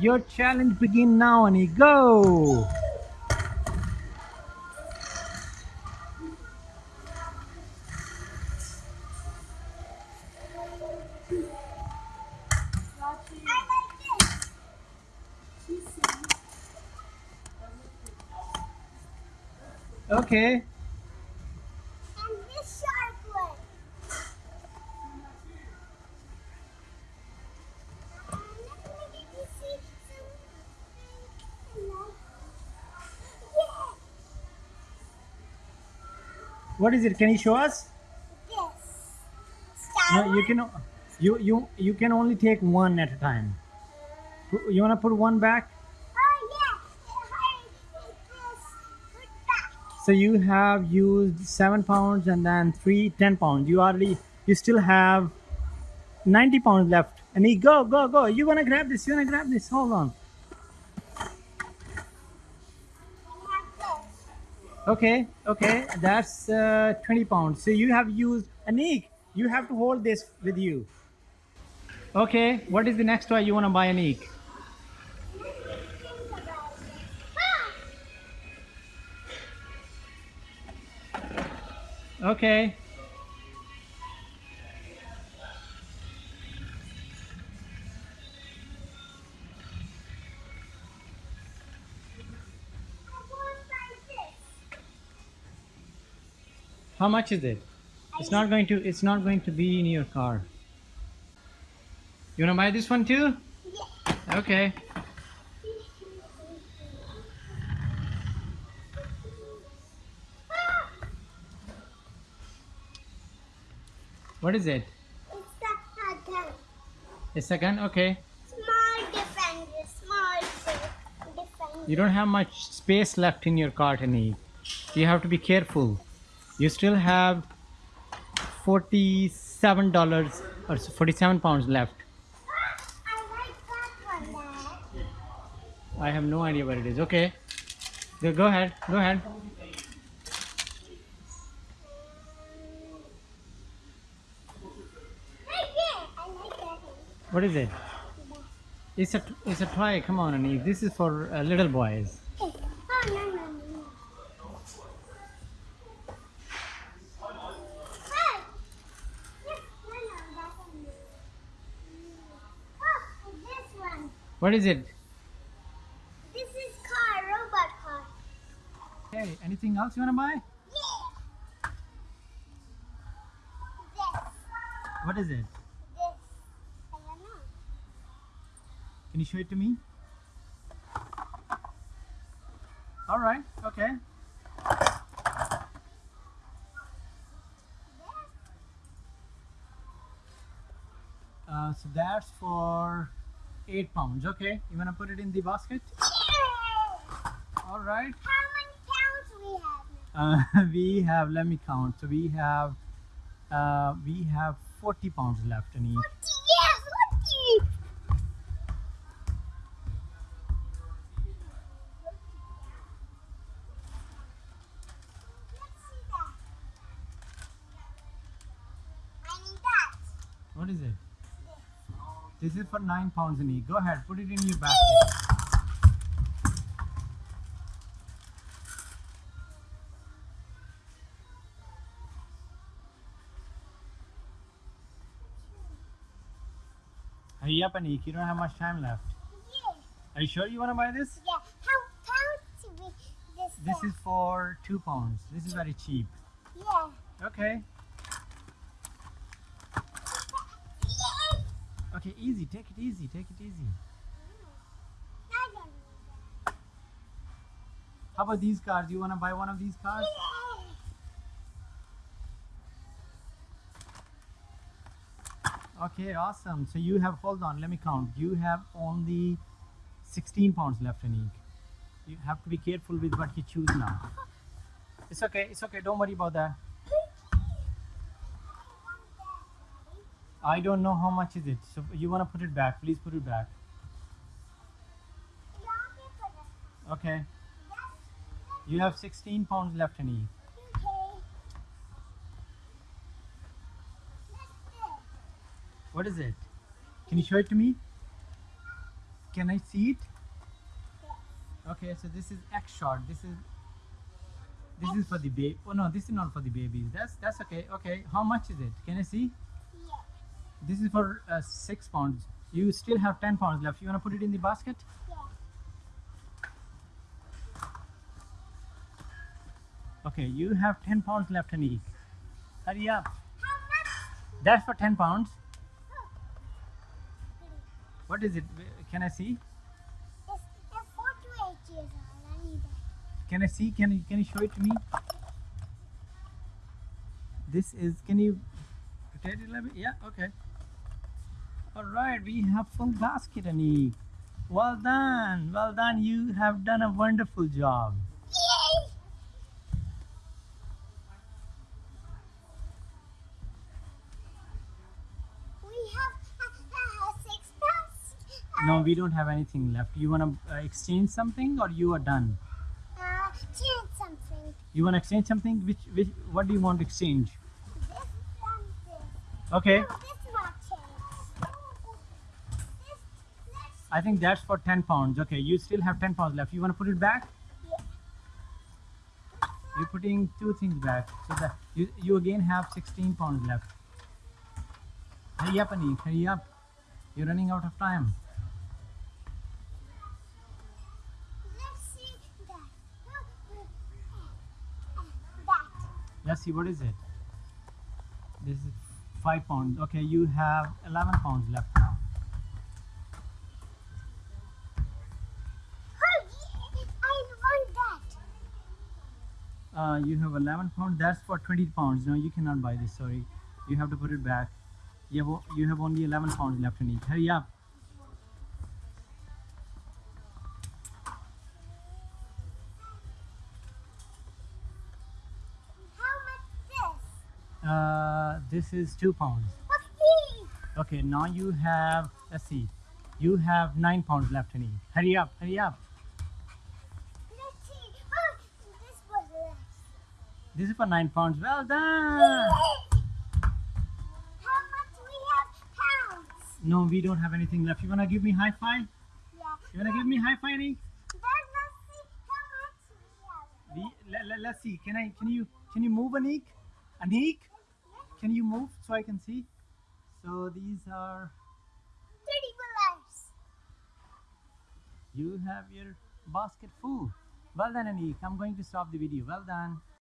Your challenge begin now, Annie. Go. Okay. What is it? Can you show us? this. No, you can. You you you can only take one at a time. You wanna put one back? Oh yeah. Back. So you have used seven pounds and then three ten pounds. You already you still have ninety pounds left. And he go go go. You wanna grab this? You wanna grab this? Hold on. And have this. Okay okay. That's uh, twenty pounds. So you have used Anik. You have to hold this with you. Okay. What is the next toy you wanna buy, Anik? Okay. How much is it? It's not going to. It's not going to be in your car. You wanna buy this one too? Yeah. Okay. What is it? It's a gun. A second. Okay. Small defender, small defender. You don't have much space left in your cart, Annie. You have to be careful. You still have forty-seven dollars or forty-seven pounds left. I like I have no idea what it is. Okay. Go, ahead. Go ahead. What is it? It's a it's a toy. Come on, Annie. This is for uh, little boys. Hey, Oh, no, no, no, no. Hey! Yes, no, no, that one. Oh, this one. What is it? This is car, robot car. Hey, anything else you wanna buy? Yeah. This. What is it? This. I don't know. Can you show it to me? All right. Okay. Uh, so that's for eight pounds. Okay. You wanna put it in the basket? Yeah. All right. How many pounds we have? Uh, we have. Let me count. So we have. Uh, we have forty pounds left in each. Forty. Yeah, forty. Let's see that. I need that. What is it? This is for nine pounds in each. Go ahead. Put it in your basket. Hurry up, Anik. You don't have much time left. Yeah. Are you sure you want to buy this? Yeah. How pounds we this? This for? is for two pounds. This is very cheap. Yeah. Okay. Yeah. Okay, easy. Take it easy. Take it easy. How about these cars? Do You want to buy one of these cars? Okay, awesome. So you have, hold on, let me count. You have only 16 pounds left in each. You have to be careful with what you choose now. It's okay, it's okay. Don't worry about that. I don't know how much is it. So you want to put it back. Please put it back. Okay. You have 16 pounds left in each. What is it? Can you show it to me? Can I see it? Okay, so this is X shot. This is this is for the baby. Oh no, this is not for the babies. That's that's okay. Okay, how much is it? Can I see? This is for uh, six pounds. You still have ten pounds left. You wanna put it in the basket? Yeah. Okay, you have ten pounds left, Anik. Hurry up. How much? That's for ten pounds. What is it? Can I see? It's, it's four to eight years old. I need that. Can I see? Can you can you show it to me? This is. Can you rotate it a little bit? Yeah. Okay. All right. We have full basket, Anik. Well done. Well done. You have done a wonderful job. Yay! We have uh, uh, six pounds. No, we don't have anything left. You wanna uh, exchange something, or you are done? Uh, change something. You wanna exchange something? Which which? What do you want to exchange? This. Okay. Oh, this not change. This, let's, I think that's for ten pounds. Okay. You still have ten pounds left. You wanna put it back? yeah. You're putting two things back. So that you, you again have 16 pounds left. Hurry up, Anik. Hurry up. You're running out of time. Let's see that. Let's see, what is it? This is 5 pounds. Okay, you have 11 pounds left Uh, you have 11 pounds. That's for 20 pounds. No, you cannot buy this. Sorry. You have to put it back. You have, you have only 11 pounds left, Anik. Hurry up. How much this? Uh, this is 2 pounds. Okay. Okay, now you have, let's see, you have 9 pounds left, in Anik. Hurry up. Hurry up. Let's see. Oh, this was less. This is for 9 pounds. Well done. How much we have pounds? No, we don't have anything left. You wanna give me high five? Yeah. You wanna give me high five, Nick? Then let's see how much we have. We, let, let, let's see. Can I? Can you? Can you move, Anik? Anik, can you move so I can see? So these are. Thirty dollars. You have your basket full. Well done, Anik. I'm going to stop the video. Well done.